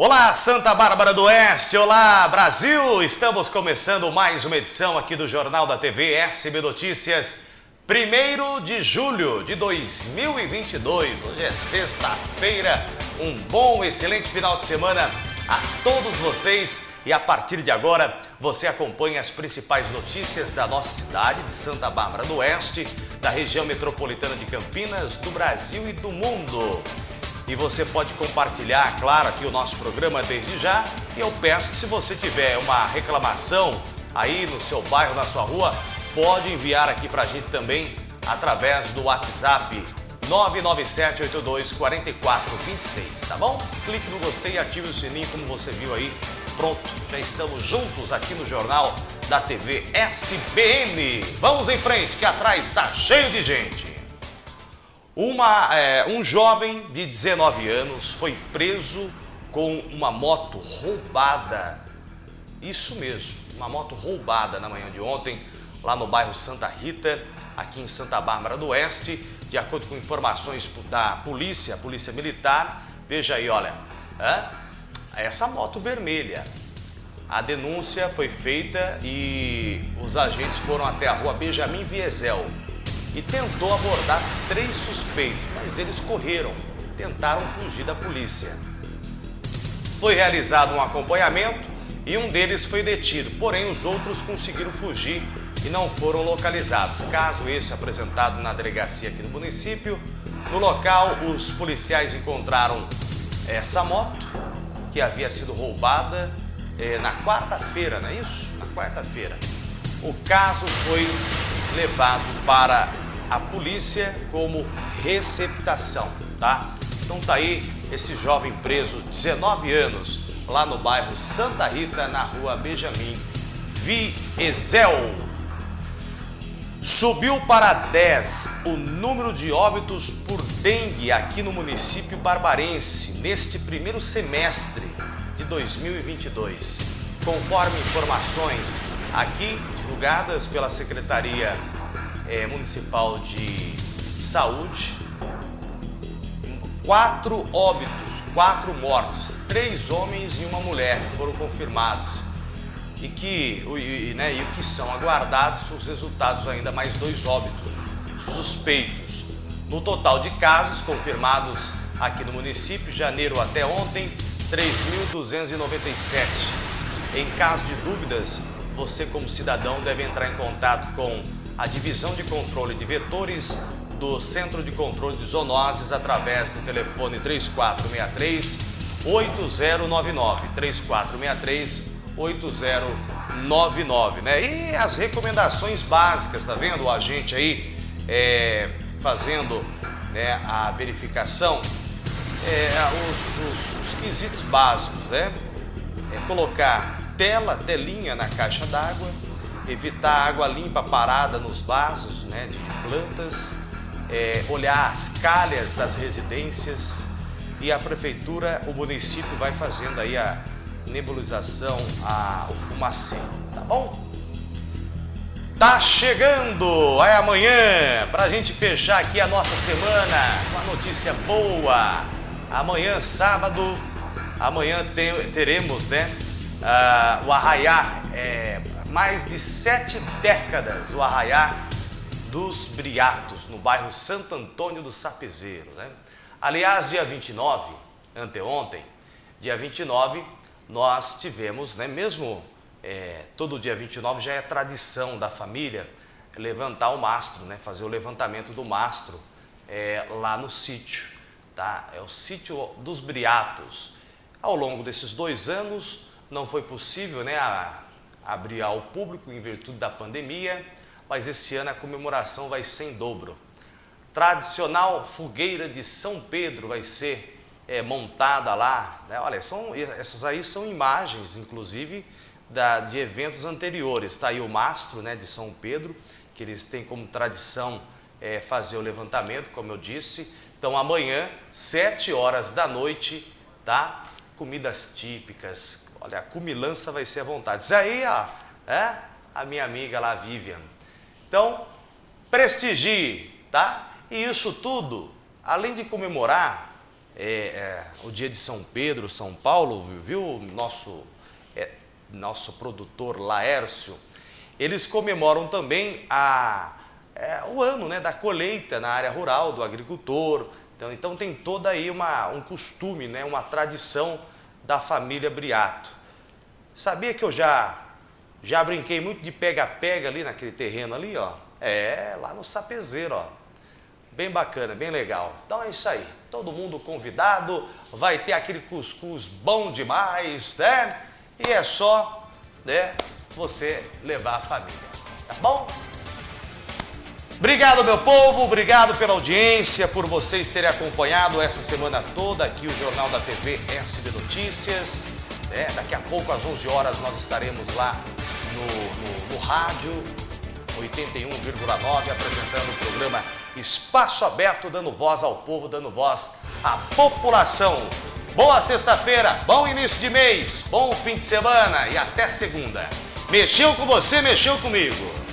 Olá, Santa Bárbara do Oeste! Olá, Brasil! Estamos começando mais uma edição aqui do Jornal da TV SB Notícias, 1 de julho de 2022. Hoje é sexta-feira. Um bom, excelente final de semana a todos vocês. E a partir de agora, você acompanha as principais notícias da nossa cidade, de Santa Bárbara do Oeste, da região metropolitana de Campinas, do Brasil e do mundo. E você pode compartilhar, claro, aqui o nosso programa desde já. E eu peço que se você tiver uma reclamação aí no seu bairro, na sua rua, pode enviar aqui para a gente também através do WhatsApp 997824426, tá bom? Clique no gostei e ative o sininho como você viu aí. Pronto, já estamos juntos aqui no Jornal da TV SBN. Vamos em frente, que atrás está cheio de gente. Uma, é, um jovem de 19 anos foi preso com uma moto roubada. Isso mesmo, uma moto roubada na manhã de ontem, lá no bairro Santa Rita, aqui em Santa Bárbara do Oeste. De acordo com informações da polícia, polícia militar, veja aí, olha, essa moto vermelha. A denúncia foi feita e os agentes foram até a rua Benjamin Viesel, e tentou abordar três suspeitos, mas eles correram, tentaram fugir da polícia. Foi realizado um acompanhamento e um deles foi detido, porém os outros conseguiram fugir e não foram localizados. Caso esse apresentado na delegacia aqui no município, no local os policiais encontraram essa moto que havia sido roubada eh, na quarta-feira, não é isso? Na quarta-feira. O caso foi levado para a polícia como receptação, tá? Então tá aí esse jovem preso, 19 anos, lá no bairro Santa Rita, na rua Benjamin Viesel. Subiu para 10 o número de óbitos por dengue aqui no município barbarense neste primeiro semestre de 2022. Conforme informações aqui divulgadas pela Secretaria é, Municipal de Saúde, quatro óbitos, quatro mortes, três homens e uma mulher foram confirmados e que, e, né, e que são aguardados os resultados ainda mais dois óbitos suspeitos. No total de casos confirmados aqui no município, janeiro até ontem, 3.297. Em caso de dúvidas, você como cidadão deve entrar em contato com a divisão de controle de vetores do Centro de Controle de Zoonoses através do telefone 3463 8099 3463 8099, né? E as recomendações básicas, tá vendo? O agente aí é, fazendo né, a verificação, é, os, os, os quesitos básicos, né? É colocar tela, telinha na caixa d'água, evitar água limpa parada nos vasos né, de plantas, é, olhar as calhas das residências e a prefeitura, o município vai fazendo aí a nebulização, a, o fumacê, tá bom? Tá chegando, é amanhã, para a gente fechar aqui a nossa semana com a notícia boa. Amanhã, sábado, amanhã teremos, né, uh, o arraiar, é, mais de sete décadas o arraiar dos Briatos, no bairro Santo Antônio do Sapezeiro. Né? Aliás, dia 29, anteontem, dia 29, nós tivemos, né, mesmo é, todo dia 29 já é tradição da família levantar o mastro, né, fazer o levantamento do mastro é, lá no sítio. Tá? É o sítio dos Briatos. Ao longo desses dois anos não foi possível né, a, abrir ao público em virtude da pandemia, mas esse ano a comemoração vai ser em dobro. Tradicional fogueira de São Pedro vai ser é, montada lá. Né? Olha, são, essas aí são imagens, inclusive, da, de eventos anteriores. Está aí o mastro né, de São Pedro, que eles têm como tradição é, fazer o levantamento, como eu disse. Então amanhã, sete horas da noite, tá? Comidas típicas, Olha, a cumilança vai ser à vontade. Isso aí, ó, é a minha amiga lá, Vivian. Então, prestigie, tá? E isso tudo, além de comemorar é, é, o dia de São Pedro, São Paulo, viu? Nosso, é, nosso produtor Laércio. Eles comemoram também a, é, o ano né, da colheita na área rural, do agricultor. Então, então tem toda aí uma, um costume, né, uma tradição da família Briato. Sabia que eu já, já brinquei muito de pega-pega ali naquele terreno ali, ó? É, lá no Sapezeiro, ó. Bem bacana, bem legal. Então é isso aí. Todo mundo convidado, vai ter aquele cuscuz bom demais, né? E é só, né, você levar a família, tá bom? Obrigado, meu povo, obrigado pela audiência, por vocês terem acompanhado essa semana toda aqui o Jornal da TV SB Notícias. É, daqui a pouco, às 11 horas, nós estaremos lá no, no, no rádio 81,9, apresentando o programa Espaço Aberto, dando voz ao povo, dando voz à população. Boa sexta-feira, bom início de mês, bom fim de semana e até segunda. Mexeu com você, mexeu comigo.